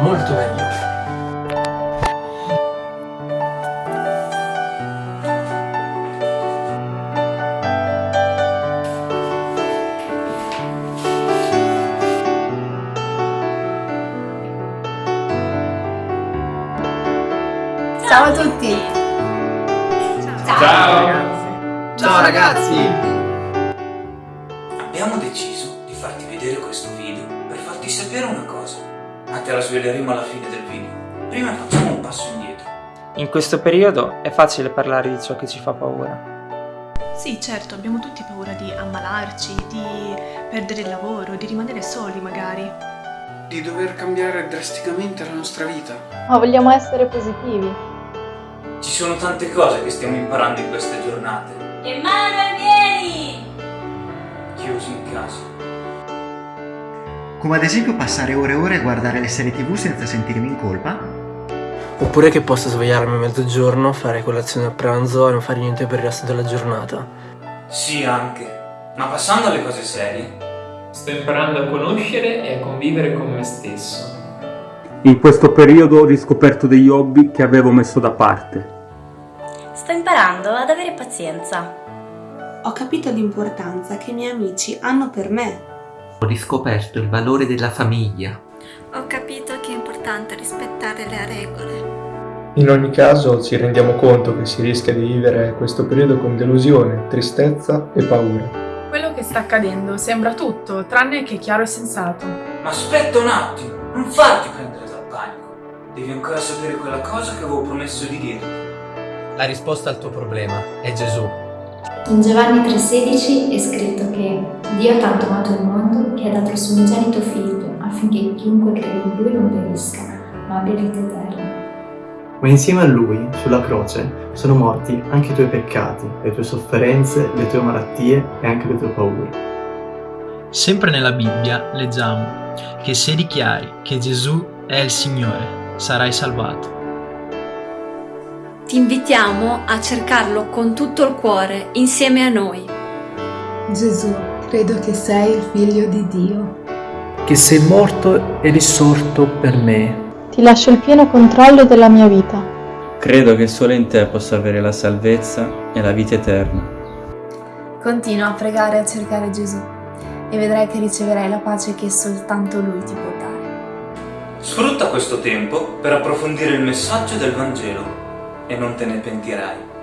molto meglio. Ciao a tutti! Ciao ragazzi! Ciao ragazzi! Abbiamo deciso di farti vedere questo video per farti sapere una cosa, ma te la sveleremo alla fine del video. Prima facciamo un passo indietro. In questo periodo è facile parlare di ciò che ci fa paura. Sì, certo, abbiamo tutti paura di ammalarci, di perdere il lavoro, di rimanere soli magari. Di dover cambiare drasticamente la nostra vita. Ma vogliamo essere positivi. Ci sono tante cose che stiamo imparando in queste giornate. Emanuele, vieni! Chiusi in casa. Come ad esempio passare ore e ore a guardare le serie tv senza sentirmi in colpa? Oppure che posso svegliarmi a mezzogiorno, fare colazione a pranzo e non fare niente per il resto della giornata. Sì, anche. Ma passando alle cose serie, Sto imparando a conoscere e a convivere con me stesso. In questo periodo ho riscoperto degli hobby che avevo messo da parte. Sto imparando ad avere pazienza. Ho capito l'importanza che i miei amici hanno per me. Ho riscoperto il valore della famiglia. Ho capito che è importante rispettare le regole. In ogni caso ci rendiamo conto che si rischia di vivere questo periodo con delusione, tristezza e paura. Quello che sta accadendo sembra tutto, tranne che chiaro e sensato. Ma aspetta un attimo, non farti prendere dal panico. Devi ancora sapere quella cosa che avevo promesso di dirti. La risposta al tuo problema è Gesù. In Giovanni 3,16 è scritto che Dio ha tanto amato il mondo che ha dato il suo unigenito figlio affinché chiunque crede in lui non perisca, ma abbia vita eterna. Ma insieme a lui, sulla croce, sono morti anche i tuoi peccati, le tue sofferenze, le tue malattie e anche le tue paure. Sempre nella Bibbia leggiamo che se dichiari che Gesù è il Signore, sarai salvato. Ti invitiamo a cercarlo con tutto il cuore, insieme a noi. Gesù, credo che sei il Figlio di Dio. Che sei morto e risorto per me. Ti lascio il pieno controllo della mia vita. Credo che solo in te possa avere la salvezza e la vita eterna. Continua a pregare e a cercare Gesù e vedrai che riceverai la pace che soltanto Lui ti può dare. Sfrutta questo tempo per approfondire il messaggio del Vangelo e non te ne pentirai.